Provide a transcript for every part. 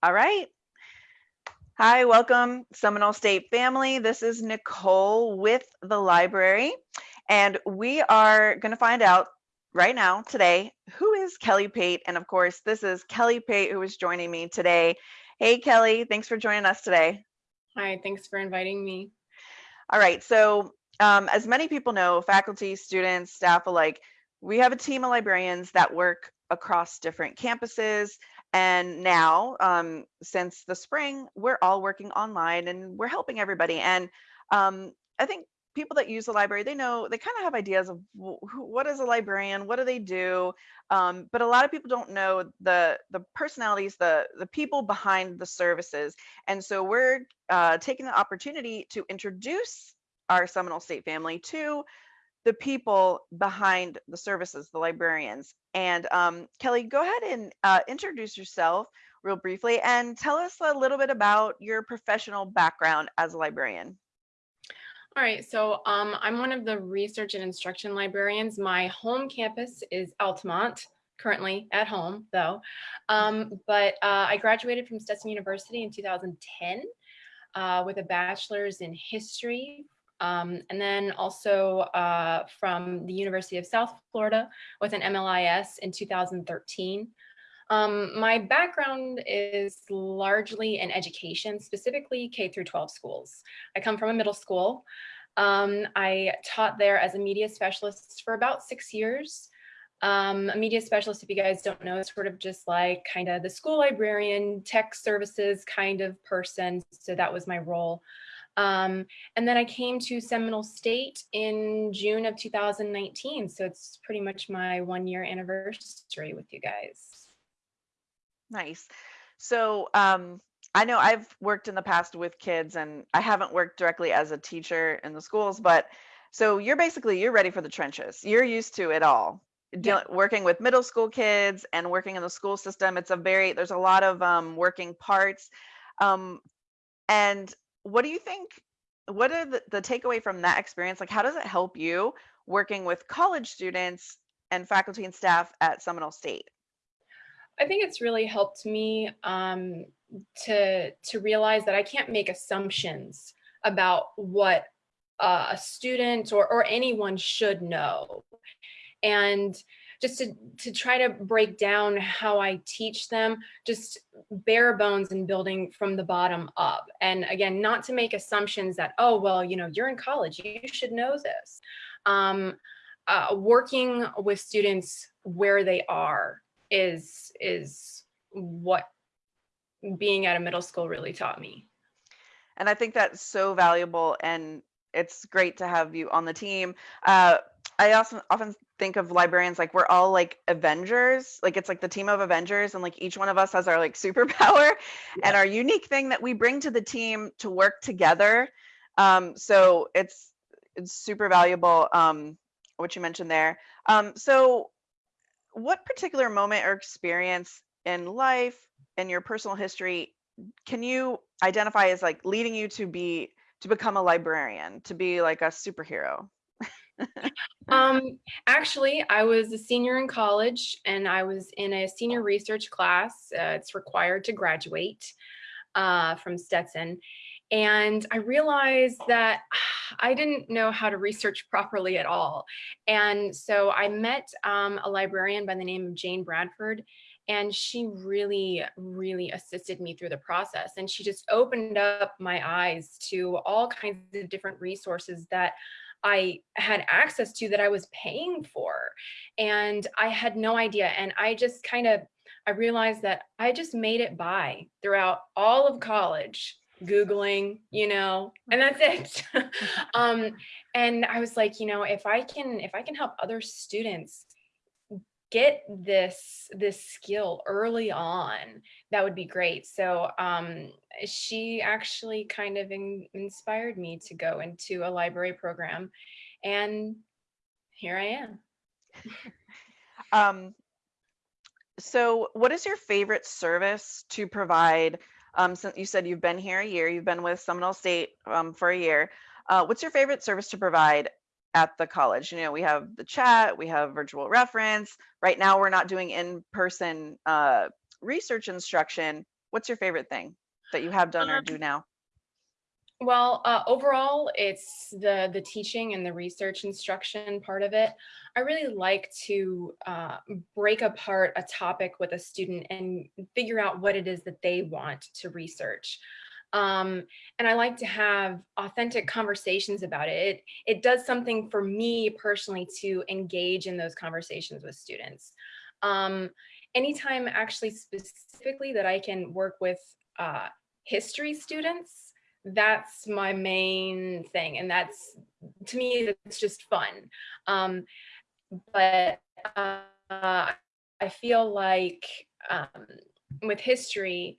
All right. Hi, welcome Seminole State family. This is Nicole with the library, and we are going to find out right now today who is Kelly Pate. And of course, this is Kelly Pate who is joining me today. Hey, Kelly, thanks for joining us today. Hi, thanks for inviting me. All right, so um, as many people know, faculty, students, staff alike, we have a team of librarians that work across different campuses and now, um, since the spring, we're all working online and we're helping everybody. And um, I think people that use the library, they know they kind of have ideas of wh- what is a librarian, what do they do, um, but a lot of people don't know the the personalities, the the people behind the services. And so we're uh, taking the opportunity to introduce our Seminole State family to the people behind the services, the librarians. And um, Kelly, go ahead and uh, introduce yourself real briefly and tell us a little bit about your professional background as a librarian. All right, so um, I'm one of the research and instruction librarians. My home campus is Altamonte, currently at home though. Um, but uh, I graduated from Stetson University in 2010 uh, with a bachelor's in history um, and then also uh, from the University of South Florida with an MLIS in 2013. Um, my background is largely in education, specifically K through 12 schools. I come from a middle school. Um, I taught there as a media specialist for about six years. Um, a media specialist, if you guys don't know, is sort of just like kind of the school librarian, tech services kind of person. So that was my role. Um, and then I came to Seminole State in June of 2019. So it's pretty much my one year anniversary with you guys. Nice. So um, I know I've worked in the past with kids and I haven't worked directly as a teacher in the schools, but so you're basically, you're ready for the trenches. You're used to it all. Yeah. working with middle school kids and working in the school system. It's a very, there's a lot of um, working parts. Um, and what do you think what are the, the takeaway from that experience? Like how does it help you working with college students and faculty and staff at seminole state? I think it's really helped me um, to to realize that i can't make assumptions about what uh, a student or, or anyone should know. And just to, to try to break down how I teach them, just bare bones and building from the bottom up. And again, not to make assumptions that, oh, well, you know, you're in college, you should know this. Um, uh, working with students where they are is, is what being at a middle school really taught me. And I think that's so valuable and it's great to have you on the team. Uh, I also often think of librarians like we're all like Avengers, like it's like the team of Avengers, and like each one of us has our like superpower yeah. and our unique thing that we bring to the team to work together. Um, so it's it's super valuable. Um, what you mentioned there. Um, so, what particular moment or experience in life in your personal history can you identify as like leading you to be to become a librarian, to be like a superhero? Um, actually, I was a senior in college and I was in a senior research class. Uh, it's required to graduate uh, from Stetson. And I realized that I didn't know how to research properly at all. And so I met um, a librarian by the name of Jane Bradford, and she really, really assisted me through the process. And she just opened up my eyes to all kinds of different resources that I had access to that I was paying for. And I had no idea. And I just kind of, I realized that I just made it by throughout all of college googling you know and that's it um and i was like you know if i can if i can help other students get this this skill early on that would be great. So um, she actually kind of in, inspired me to go into a library program and here i am. Um, so what is your favorite service to provide? Um, since you said you've been here a year you've been with seminole state um, for a year uh, what's your favorite service to provide at the college. You know, we have the chat, we have virtual reference. Right now, we're not doing in-person uh, research instruction, what's your favorite thing that you have done or Um, do now? Well, uh, overall, it's the the teaching and the research instruction part of it. I really like to uh, break apart a topic with a student and figure out what it is that they want to research. Um, and I like to have authentic conversations about it. it. It does something for me personally to engage in those conversations with students. Um, anytime actually specifically that I can work with uh, history students, that's my main thing. And that's, to me, it's just fun. Um, but uh, I feel like um, with history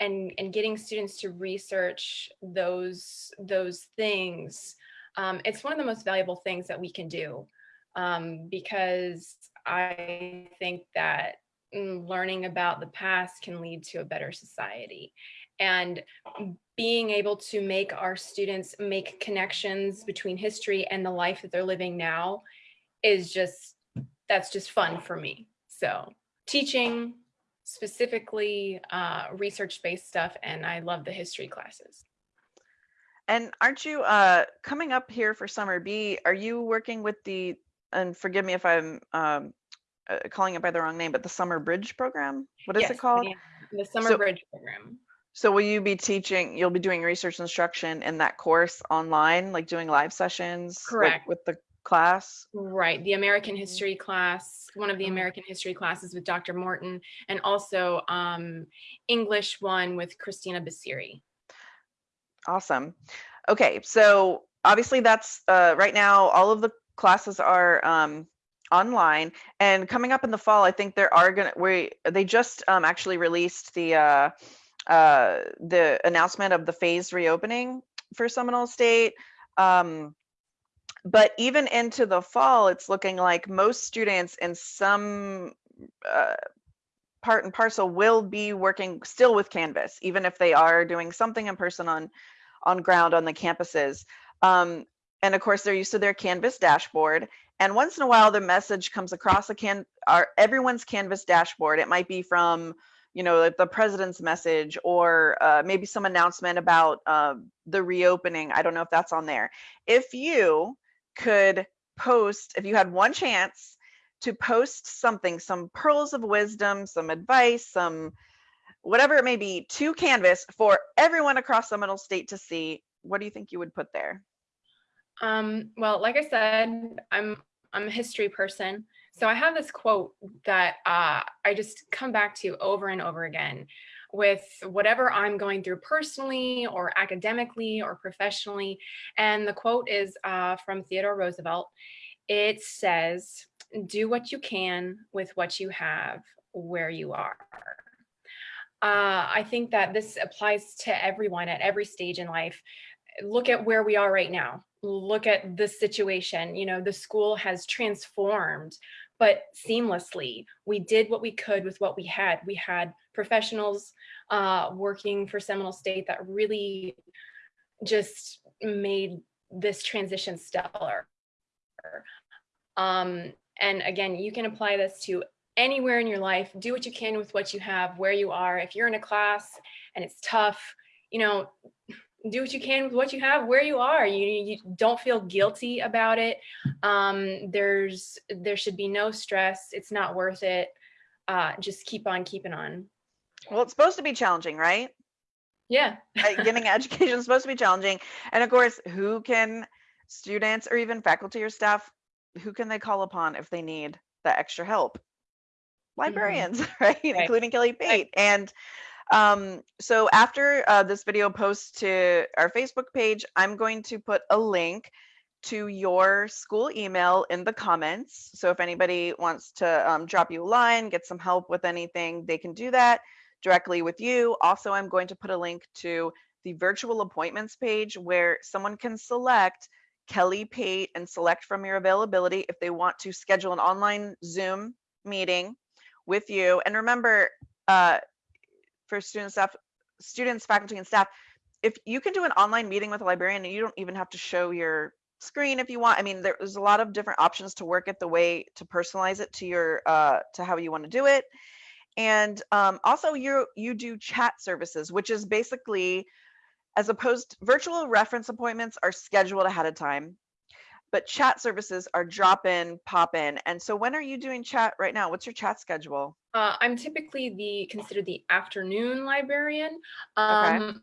and, and getting students to research those, those things, um, it's one of the most valuable things that we can do um, because I think that mm, learning about the past can lead to a better society. And being able to make our students make connections between history and the life that they're living now is just, that's just fun for me. So teaching specifically uh, research-based stuff, and I love the history classes. And aren't you uh, coming up here for summer B? Are you working with the, and forgive me if I'm um, uh, calling it by the wrong name, but the Summer Bridge program? What is Yes, it called? the- Summer So- Bridge program. So will you be teaching, you'll be doing research instruction in that course online, like doing live sessions? like, Correct. With the class? Right, the American History class, one of the Oh. American History classes with Dr. Morton, and also um, English one with Christina Basiri. Awesome. Okay, so obviously that's uh, right now all of the classes are um, online and coming up in the fall, I think there are gonna we they just um, actually released the uh, uh, the announcement of the phase reopening for Seminole State. Um, but even into the fall, it's looking like most students in some uh, part and parcel will be working still with Canvas, even if they are doing something in person on on ground on the campuses. Um, and of course, they're used to their Canvas dashboard. And once in a while, the message comes across a can our everyone's Canvas dashboard. It might be from you know like the president's message or uh, maybe some announcement about uh, the reopening. I don't know if that's on there. If you could post, if you had one chance to post something, some pearls of wisdom, some advice, some whatever it may be, to Canvas for everyone across Seminole State to see, what do you think you would put there? Um, well, like I said, I'm I'm a history person, so I have this quote that uh, I just come back to over and over again with whatever I'm going through personally or academically or professionally. And the quote is uh, from Theodore Roosevelt. It says, do what you can with what you have where you are. Uh, I think that this applies to everyone at every stage in life. Look at where we are right now. Look at the situation. You know, the school has transformed, but seamlessly. We did what we could with what we had. We had professionals uh, working for Seminole State that really just made this transition stellar. Um, and again, you can apply this to anywhere in your life. Do what you can with what you have, where you are. If you're in a class and it's tough, you know, do what you can with what you have, where you are. You, you don't feel guilty about it. Um, there's there should be no stress. It's not worth it. Uh, just keep on keeping on. Well, it's supposed to be challenging, right? Yeah. Uh, Getting education is supposed to be challenging. And of course, who can students or even faculty or staff, who can they call upon if they need the extra help? Librarians, right? Including Kelly Pate. And um, so after uh, this video posts to our Facebook page, I'm going to put a link to your school email in the comments. So if anybody wants to um, drop you a line, get some help with anything, they can do that directly with you. Also, I'm going to put a link to the virtual appointments page where someone can select Kelly Pate and select from your availability if they want to schedule an online Zoom meeting with you. And remember, uh, for students, staff, students, faculty, and staff, if you can do an online meeting with a librarian and you don't even have to show your screen if you want. I mean, there's a lot of different options to work it the way to personalize it to your uh, to how you want to do it. And um, also you you do chat services, which is basically as opposed virtual reference appointments are scheduled ahead of time, but chat services are drop in, pop in. And so when are you doing chat right now? What's your chat schedule? Uh, I'm typically the considered the afternoon librarian. Okay. Um,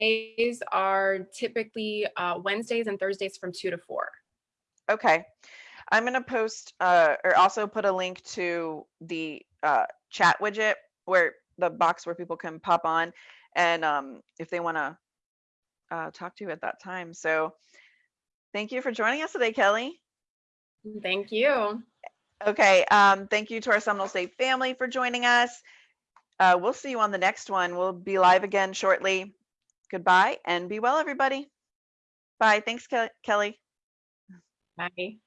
days are typically uh, Wednesdays and Thursdays from two to four. Okay. I'm going to post uh, or also put a link to the uh, chat widget where the box where people can pop on and um, if they want to uh, talk to you at that time. So thank you for joining us today, Kelly. Thank you. Okay. Um, thank you to our Seminole State family for joining us. Uh, we'll see you on the next one. We'll be live again shortly. Goodbye and be well, everybody. Bye. Thanks, Ke- Kelly. Bye.